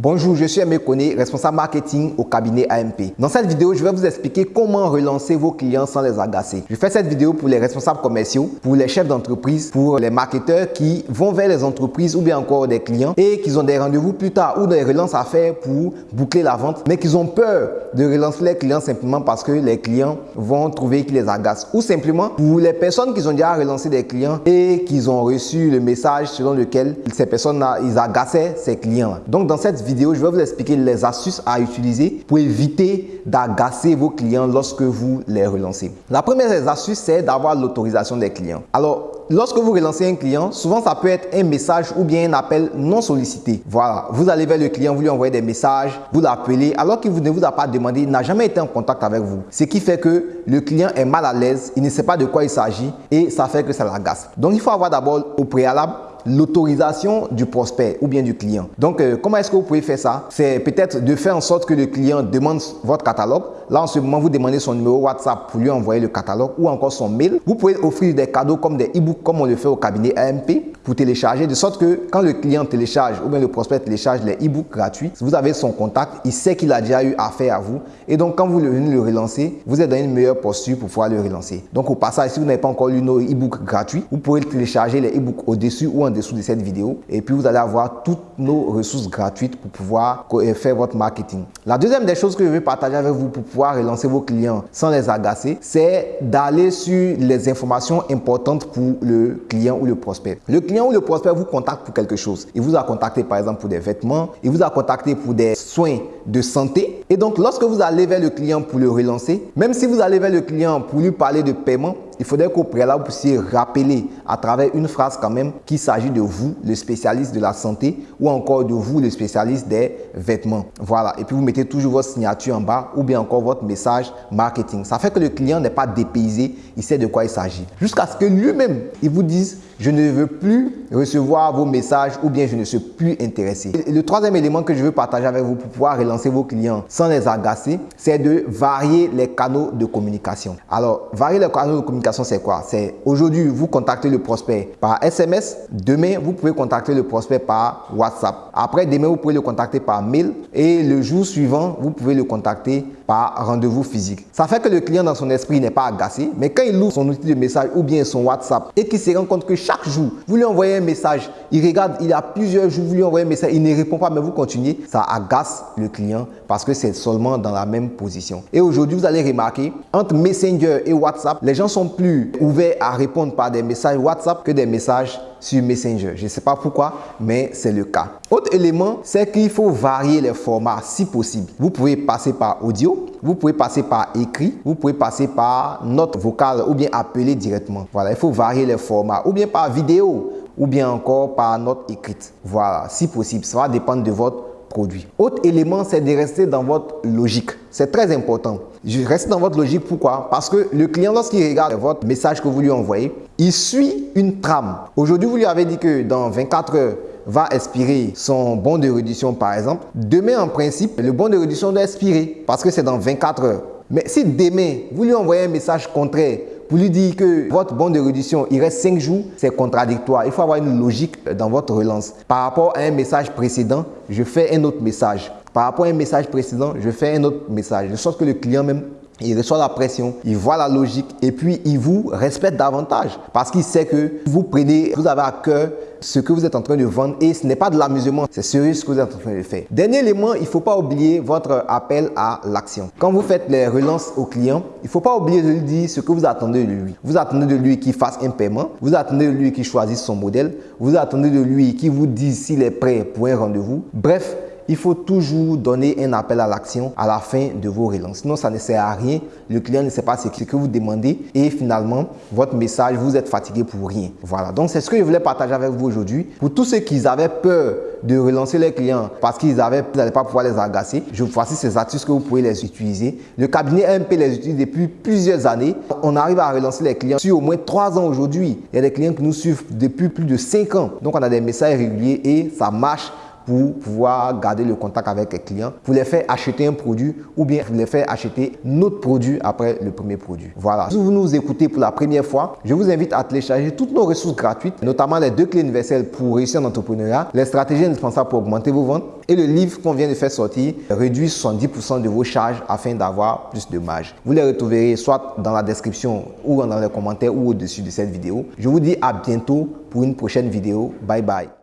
Bonjour, je suis Aimé Koné, responsable marketing au cabinet AMP. Dans cette vidéo, je vais vous expliquer comment relancer vos clients sans les agacer. Je fais cette vidéo pour les responsables commerciaux, pour les chefs d'entreprise, pour les marketeurs qui vont vers les entreprises ou bien encore des clients et qui ont des rendez-vous plus tard ou des relances à faire pour boucler la vente, mais qui ont peur de relancer les clients simplement parce que les clients vont trouver qu'ils les agacent. Ou simplement pour les personnes qui ont déjà relancé des clients et qui ont reçu le message selon lequel ces personnes-là, ils agaçaient ces clients. Donc dans cette vidéo, je vais vous expliquer les astuces à utiliser pour éviter d'agacer vos clients lorsque vous les relancez. La première des astuces, c'est d'avoir l'autorisation des clients. Alors, Lorsque vous relancez un client, souvent ça peut être un message ou bien un appel non sollicité. Voilà, vous allez vers le client, vous lui envoyez des messages, vous l'appelez alors qu'il ne vous a pas demandé, il n'a jamais été en contact avec vous. Ce qui fait que le client est mal à l'aise, il ne sait pas de quoi il s'agit et ça fait que ça l'agace. Donc il faut avoir d'abord au préalable l'autorisation du prospect ou bien du client. Donc, euh, comment est-ce que vous pouvez faire ça? C'est peut-être de faire en sorte que le client demande votre catalogue. Là, en ce moment, vous demandez son numéro WhatsApp pour lui envoyer le catalogue ou encore son mail. Vous pouvez offrir des cadeaux comme des e-books comme on le fait au cabinet AMP télécharger de sorte que quand le client télécharge ou bien le prospect télécharge les e-books gratuits, vous avez son contact, il sait qu'il a déjà eu affaire à vous et donc quand vous venez le relancer, vous êtes dans une meilleure posture pour pouvoir le relancer. Donc au passage, si vous n'avez pas encore lu nos e-books gratuits, vous pouvez télécharger les e-books au-dessus ou en dessous de cette vidéo et puis vous allez avoir toutes nos ressources gratuites pour pouvoir euh, faire votre marketing. La deuxième des choses que je vais partager avec vous pour pouvoir relancer vos clients sans les agacer, c'est d'aller sur les informations importantes pour le client ou le prospect. Le client ou le prospect vous contacte pour quelque chose. Il vous a contacté par exemple pour des vêtements, il vous a contacté pour des soins de santé. Et donc lorsque vous allez vers le client pour le relancer, même si vous allez vers le client pour lui parler de paiement, il faudrait qu'au préalable, vous puissiez rappeler à travers une phrase quand même qu'il s'agit de vous, le spécialiste de la santé, ou encore de vous, le spécialiste des vêtements. Voilà. Et puis, vous mettez toujours votre signature en bas ou bien encore votre message marketing. Ça fait que le client n'est pas dépaysé, il sait de quoi il s'agit. Jusqu'à ce que lui-même, il vous dise je ne veux plus recevoir vos messages ou bien je ne suis plus intéressé. le troisième élément que je veux partager avec vous pour pouvoir relancer vos clients sans les agacer, c'est de varier les canaux de communication. Alors, varier les canaux de communication, c'est quoi? C'est aujourd'hui, vous contactez le prospect par SMS. Demain, vous pouvez contacter le prospect par WhatsApp. Après, demain, vous pouvez le contacter par mail. Et le jour suivant, vous pouvez le contacter par rendez-vous physique. Ça fait que le client dans son esprit n'est pas agacé, mais quand il ouvre son outil de message ou bien son WhatsApp et qu'il se rend compte que chaque jour, vous lui envoyez un message, il regarde, il a plusieurs jours, vous lui envoyez un message, il ne répond pas, mais vous continuez, ça agace le client parce que c'est seulement dans la même position. Et aujourd'hui, vous allez remarquer, entre Messenger et WhatsApp, les gens sont plus ouverts à répondre par des messages WhatsApp que des messages sur Messenger. Je ne sais pas pourquoi, mais c'est le cas. Autre élément, c'est qu'il faut varier les formats si possible. Vous pouvez passer par audio, vous pouvez passer par écrit, vous pouvez passer par note vocale ou bien appeler directement. Voilà, il faut varier les formats ou bien par vidéo ou bien encore par note écrite. Voilà, si possible. Ça va dépendre de votre produit. Autre élément, c'est de rester dans votre logique. C'est très important. Je reste dans votre logique. Pourquoi? Parce que le client, lorsqu'il regarde votre message que vous lui envoyez, il suit une trame. Aujourd'hui, vous lui avez dit que dans 24 heures, va expirer son bon de réduction par exemple. Demain, en principe, le bon de réduction doit expirer parce que c'est dans 24 heures. Mais si demain, vous lui envoyez un message contraire pour lui dire que votre bon de réduction, il reste 5 jours, c'est contradictoire. Il faut avoir une logique dans votre relance. Par rapport à un message précédent, je fais un autre message. Par rapport à un message précédent, je fais un autre message. De sorte que le client même il reçoit la pression, il voit la logique et puis il vous respecte davantage parce qu'il sait que vous prenez, vous avez à cœur ce que vous êtes en train de vendre et ce n'est pas de l'amusement, c'est sérieux ce que vous êtes en train de faire. Dernier élément, il ne faut pas oublier votre appel à l'action. Quand vous faites les relances au client, il ne faut pas oublier de lui dire ce que vous attendez de lui. Vous attendez de lui qu'il fasse un paiement, vous attendez de lui qu'il choisisse son modèle, vous attendez de lui qu'il vous dise s'il est prêt pour un rendez-vous. Bref, il faut toujours donner un appel à l'action à la fin de vos relances. Sinon, ça ne sert à rien. Le client ne sait pas ce que vous demandez et finalement, votre message, vous êtes fatigué pour rien. Voilà, donc c'est ce que je voulais partager avec vous aujourd'hui. Pour tous ceux qui avaient peur de relancer les clients parce qu'ils n'allaient pas pouvoir les agacer, je vous voici ces astuces que vous pouvez les utiliser. Le cabinet MP les utilise depuis plusieurs années. On arrive à relancer les clients sur au moins trois ans aujourd'hui. Il y a des clients qui nous suivent depuis plus de cinq ans. Donc, on a des messages réguliers et ça marche pour pouvoir garder le contact avec les clients, pour les faire acheter un produit ou bien les faire acheter notre produit après le premier produit. Voilà. Si vous nous écoutez pour la première fois, je vous invite à télécharger toutes nos ressources gratuites, notamment les deux clés universelles pour réussir en entrepreneuriat, les stratégies indispensables pour augmenter vos ventes et le livre qu'on vient de faire sortir, réduit 70% de vos charges afin d'avoir plus de marge. Vous les retrouverez soit dans la description ou dans les commentaires ou au-dessus de cette vidéo. Je vous dis à bientôt pour une prochaine vidéo. Bye bye.